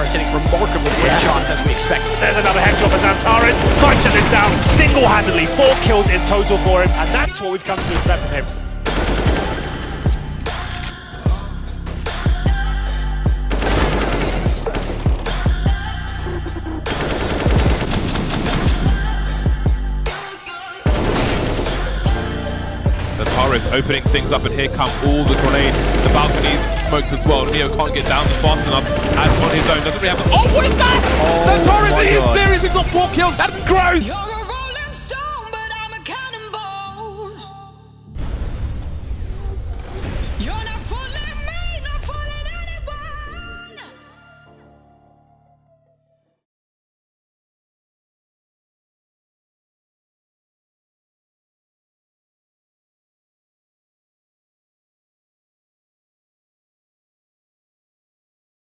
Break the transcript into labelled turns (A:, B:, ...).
A: Xantares hitting remarkably great
B: Yeah.
A: shots as we expect.
C: There's another headshot for Xantares. Trying to shut this down single-handedly. Four kills in total for him, and that's what we've come to expect from him.
D: The Torres opening things up, and here come all the grenades. The balconies smoked as well. Neo can't get down fast enough as on his own. Doesn't really have. Oh, what is that?
B: Oh
D: Xantares
B: my
D: in his
B: God.
D: series has got four kills. That's gross.